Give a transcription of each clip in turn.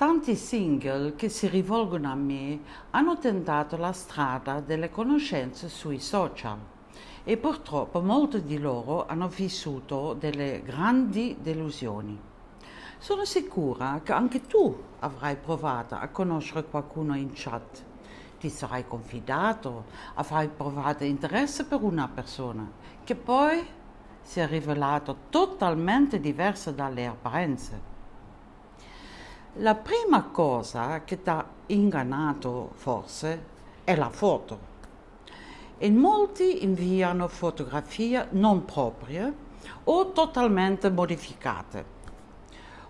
Tanti single che si rivolgono a me hanno tentato la strada delle conoscenze sui social e purtroppo molti di loro hanno vissuto delle grandi delusioni. Sono sicura che anche tu avrai provato a conoscere qualcuno in chat. Ti sarai confidato, avrai provato interesse per una persona che poi si è rivelato totalmente diversa dalle apparenze. La prima cosa che ti ha ingannato forse è la foto. In molti inviano fotografie non proprie o totalmente modificate.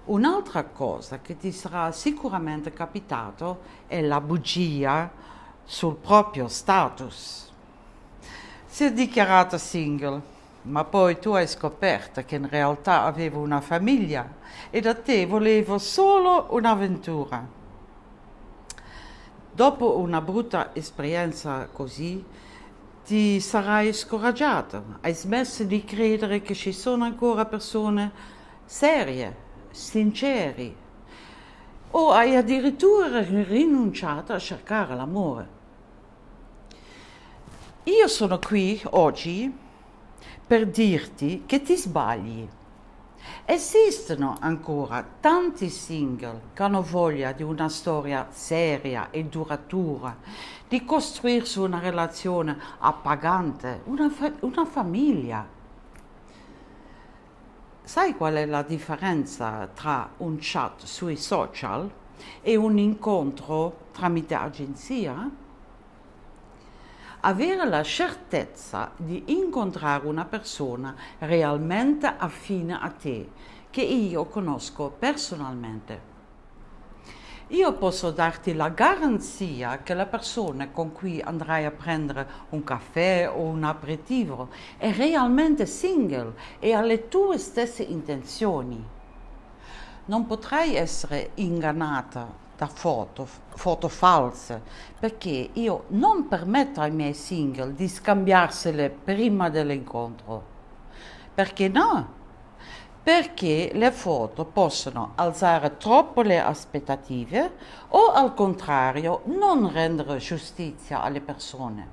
Un'altra cosa che ti sarà sicuramente capitato è la bugia sul proprio status. Si è dichiarato single ma poi tu hai scoperto che in realtà avevo una famiglia e da te volevo solo un'avventura. Dopo una brutta esperienza così, ti sarai scoraggiato, hai smesso di credere che ci sono ancora persone serie, sinceri, o hai addirittura rinunciato a cercare l'amore. Io sono qui oggi per dirti che ti sbagli. Esistono ancora tanti single che hanno voglia di una storia seria e duratura, di costruirsi una relazione appagante, una, fa- una famiglia. Sai qual è la differenza tra un chat sui social e un incontro tramite agenzia? Avere la certezza di incontrare una persona realmente affine a te, che io conosco personalmente. Io posso darti la garanzia che la persona con cui andrai a prendere un caffè o un aperitivo è realmente single e ha le tue stesse intenzioni. Non potrai essere ingannata da foto, foto false, perché io non permetto ai miei single di scambiarsele prima dell'incontro. Perché no? Perché le foto possono alzare troppo le aspettative o al contrario non rendere giustizia alle persone.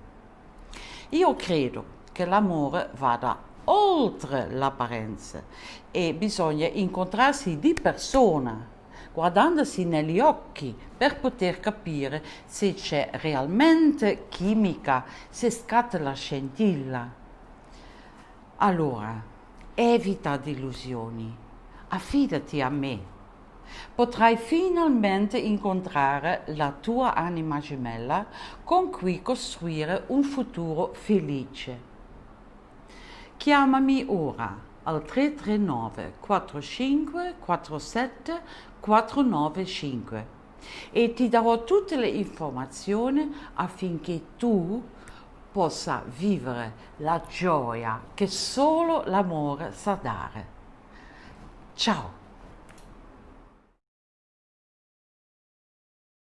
Io credo che l'amore vada oltre l'apparenza e bisogna incontrarsi di persona guardandosi negli occhi per poter capire se c'è realmente chimica, se scatta la scintilla. Allora, evita delusioni, affidati a me. Potrai finalmente incontrare la tua anima gemella con cui costruire un futuro felice. Chiamami ora al 339 45 47 495 e ti darò tutte le informazioni affinché tu possa vivere la gioia che solo l'amore sa dare. Ciao!